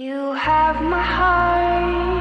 You have my heart.